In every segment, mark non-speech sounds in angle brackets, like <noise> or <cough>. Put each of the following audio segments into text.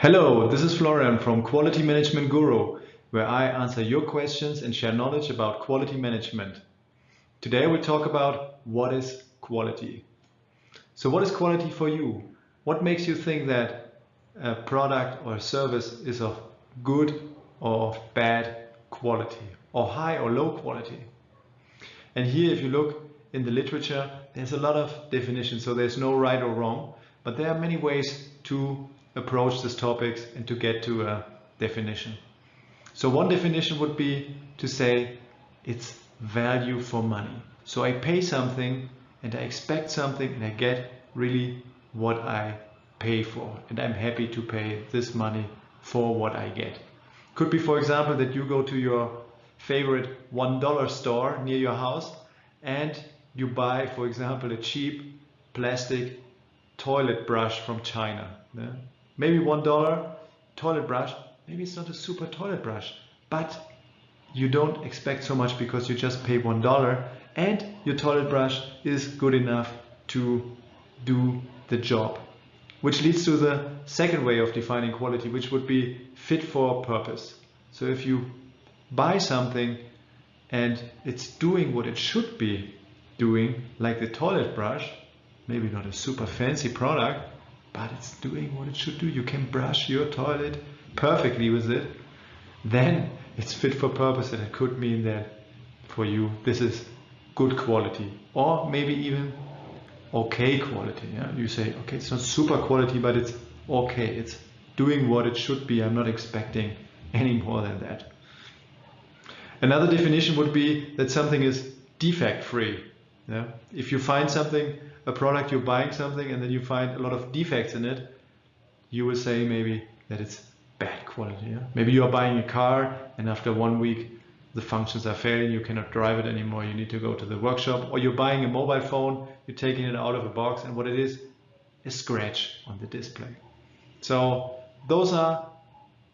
Hello, this is Florian from Quality Management Guru, where I answer your questions and share knowledge about quality management. Today we'll talk about what is quality. So what is quality for you? What makes you think that a product or a service is of good or of bad quality or high or low quality? And here if you look in the literature, there's a lot of definitions, so there's no right or wrong, but there are many ways to approach these topics and to get to a definition. So one definition would be to say it's value for money. So I pay something and I expect something and I get really what I pay for and I'm happy to pay this money for what I get. Could be for example that you go to your favorite $1 store near your house and you buy for example a cheap plastic toilet brush from China. Yeah? Maybe $1 toilet brush, maybe it's not a super toilet brush, but you don't expect so much because you just pay one dollar and your toilet brush is good enough to do the job. Which leads to the second way of defining quality, which would be fit for purpose. So if you buy something and it's doing what it should be doing, like the toilet brush, maybe not a super fancy product, but it's doing what it should do. You can brush your toilet perfectly with it. Then it's fit for purpose and it could mean that for you this is good quality or maybe even okay quality. Yeah? You say, okay, it's not super quality, but it's okay. It's doing what it should be. I'm not expecting any more than that. Another definition would be that something is defect free. Yeah? If you find something, a product, you're buying something and then you find a lot of defects in it, you will say maybe that it's bad quality. Yeah? Maybe you are buying a car and after one week the functions are failing, you cannot drive it anymore, you need to go to the workshop. Or you're buying a mobile phone, you're taking it out of a box and what it is, a scratch on the display. So those are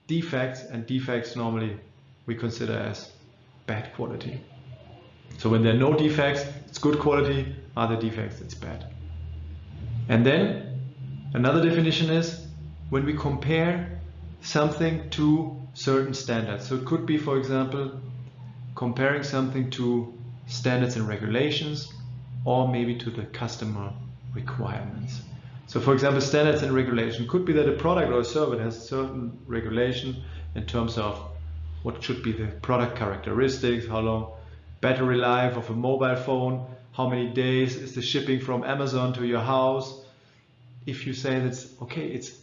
defects and defects normally we consider as bad quality. So when there are no defects, it's good quality, other defects, it's bad. And then another definition is when we compare something to certain standards. So it could be, for example, comparing something to standards and regulations or maybe to the customer requirements. So for example, standards and regulation could be that a product or a service has a certain regulation in terms of what should be the product characteristics, how long battery life of a mobile phone, how many days is the shipping from Amazon to your house. If you say that's okay, it's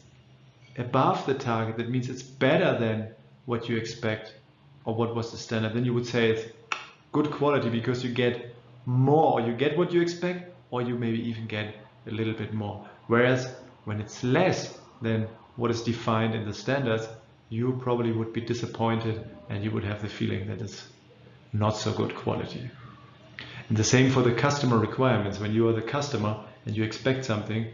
above the target, that means it's better than what you expect or what was the standard, then you would say it's good quality because you get more, you get what you expect, or you maybe even get a little bit more. Whereas when it's less than what is defined in the standards, you probably would be disappointed and you would have the feeling that it's not so good quality. And the same for the customer requirements. When you are the customer and you expect something,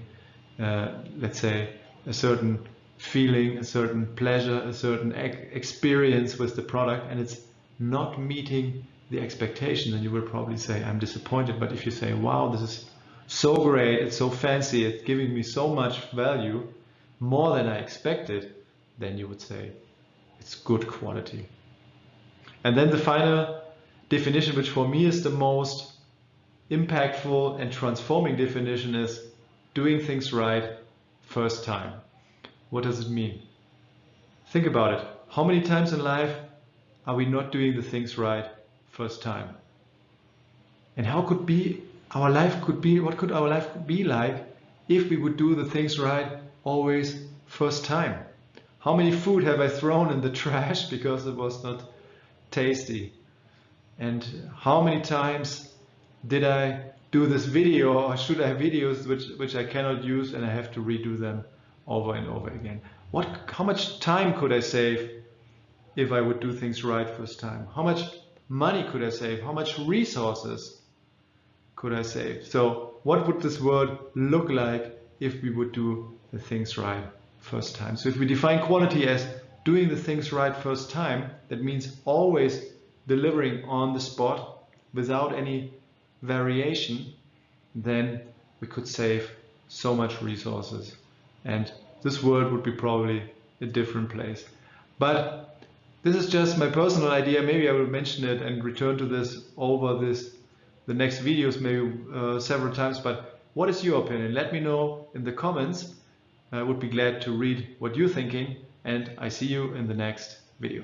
uh, let's say a certain feeling, a certain pleasure, a certain experience with the product, and it's not meeting the expectation, then you will probably say, I'm disappointed. But if you say, wow, this is so great, it's so fancy, it's giving me so much value, more than I expected, then you would say, it's good quality. And then the final definition, which for me is the most impactful and transforming definition is doing things right first time. What does it mean? Think about it. How many times in life are we not doing the things right first time? And how could be our life could be, what could our life be like if we would do the things right always first time? How many food have I thrown in the <laughs> trash because it was not tasty? And how many times did I do this video or should I have videos which, which I cannot use and I have to redo them over and over again? What, how much time could I save if I would do things right first time? How much money could I save? How much resources could I save? So what would this world look like if we would do the things right first time? So if we define quality as doing the things right first time, that means always delivering on the spot without any variation, then we could save so much resources. And this world would be probably a different place. But this is just my personal idea. Maybe I will mention it and return to this over this the next videos maybe uh, several times. But what is your opinion? Let me know in the comments. I would be glad to read what you're thinking and I see you in the next video.